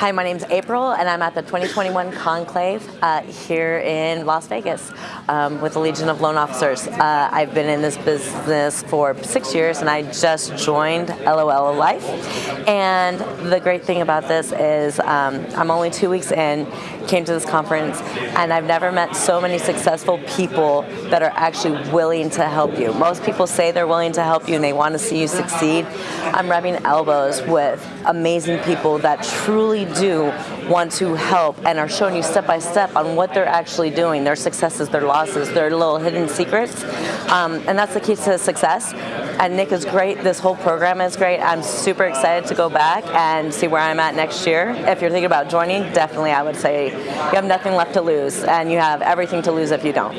Hi, my name's April, and I'm at the 2021 Conclave uh, here in Las Vegas um, with the Legion of Loan Officers. Uh, I've been in this business for six years, and I just joined LOL Life. And the great thing about this is um, I'm only two weeks in, came to this conference, and I've never met so many successful people that are actually willing to help you. Most people say they're willing to help you and they want to see you succeed. I'm rubbing elbows with amazing people that truly do want to help and are showing you step by step on what they're actually doing, their successes, their losses, their little hidden secrets. Um, and that's the key to success. And Nick is great. This whole program is great. I'm super excited to go back and see where I'm at next year. If you're thinking about joining, definitely I would say you have nothing left to lose and you have everything to lose if you don't.